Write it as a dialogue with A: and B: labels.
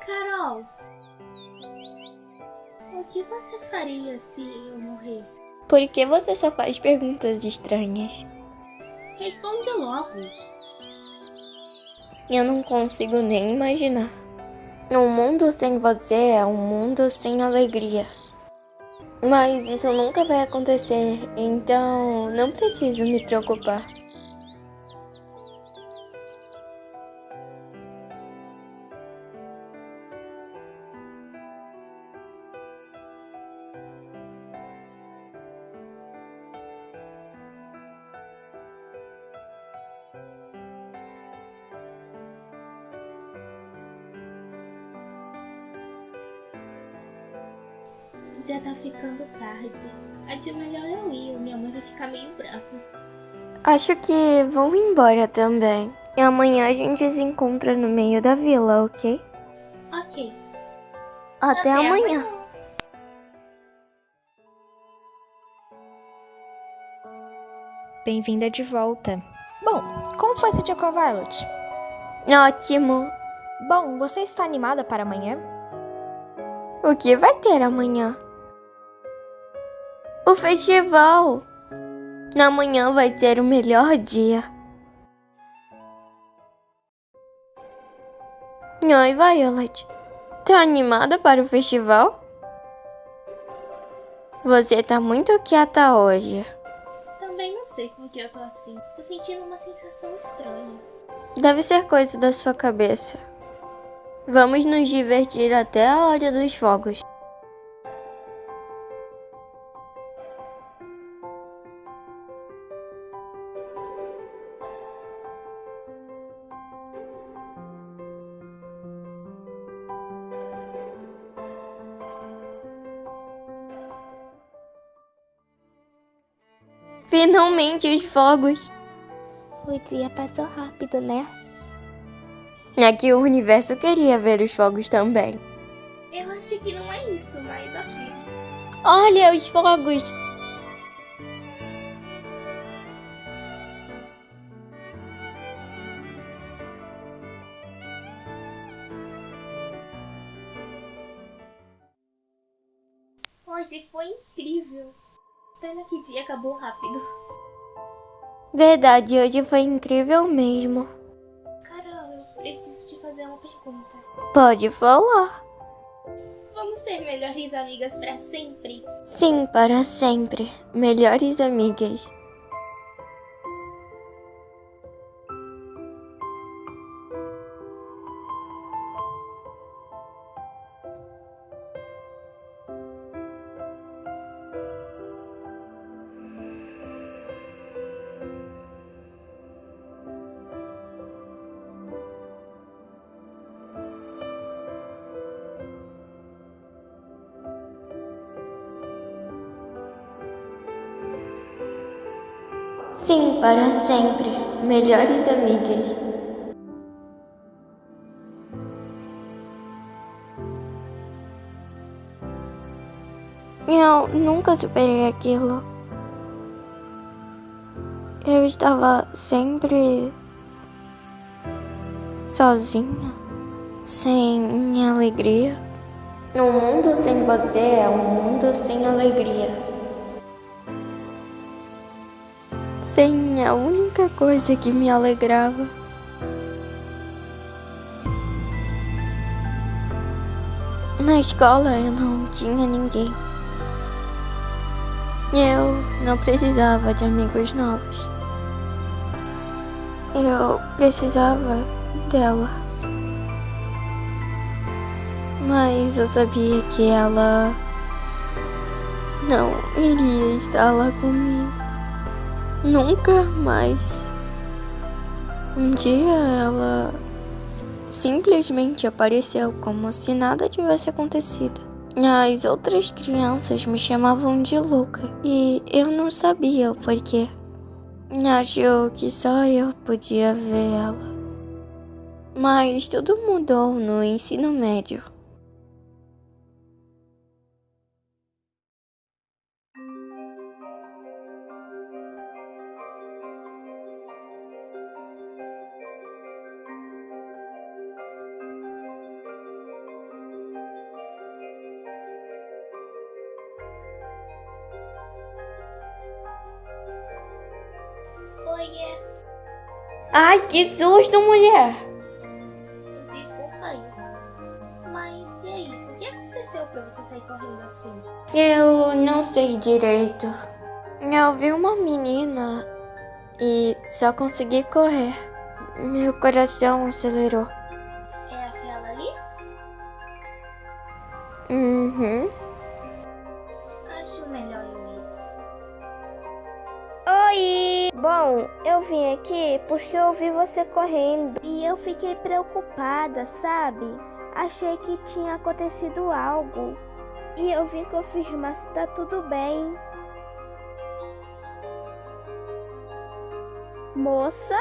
A: Carol, o que você faria se eu morresse?
B: Por que você só faz perguntas estranhas?
A: Responde logo.
B: Eu não consigo nem imaginar. Um mundo sem você é um mundo sem alegria. Mas isso nunca vai acontecer, então não preciso me preocupar.
A: Já tá ficando tarde. Acho melhor eu ir, minha mãe vai ficar meio brava.
B: Acho que vou embora também. E amanhã a gente se encontra no meio da vila, ok?
A: Ok.
B: Até, amanhã.
C: Bem-vinda de volta. Bom, como foi seu dia com a Violet?
B: Ótimo.
C: Bom, você está animada para amanhã?
B: O que vai ter amanhã? O festival. Amanhã vai ser o melhor dia. Oi, Violet. Tá animada para o festival? Você tá muito quieta hoje.
A: Também não sei por que eu tô assim. Tô sentindo uma sensação estranha.
B: Deve ser coisa da sua cabeça. Vamos nos divertir até a hora dos fogos. Finalmente os fogos.
A: O dia passou rápido, né?
B: É que o universo queria ver os fogos também.
A: Eu acho que não é isso, mas ok.
B: Olha os fogos!
A: Hoje foi incrível. Pena que dia acabou rápido.
B: Verdade, hoje foi incrível mesmo.
A: Carol, eu preciso te fazer uma pergunta.
B: Pode falar.
A: Vamos ser melhores amigas pra sempre?
B: Sim, para sempre. Melhores amigas. Sim, para sempre. Melhores amigas. Eu nunca superei aquilo. Eu estava sempre sozinha, sem alegria. Um mundo sem você é um mundo sem alegria. Sem a única coisa que me alegrava. Na escola eu não tinha ninguém. Eu não precisava de amigos novos. Eu precisava dela. Mas eu sabia que ela não iria estar lá comigo. Nunca mais. Um dia ela simplesmente apareceu como se nada tivesse acontecido. As outras crianças me chamavam de Luca e eu não sabia o porquê. Achou que só eu podia ver ela. Mas tudo mudou no ensino médio. Ai, que susto, mulher!
A: Desculpa aí. Mas e aí? O que aconteceu pra você sair correndo assim?
B: Eu não sei direito. Eu vi uma menina e só consegui correr. Meu coração acelerou.
D: Bom, eu vim aqui porque eu vi você correndo e eu fiquei preocupada, sabe? Achei que tinha acontecido algo e eu vim confirmar se tá tudo bem. Moça?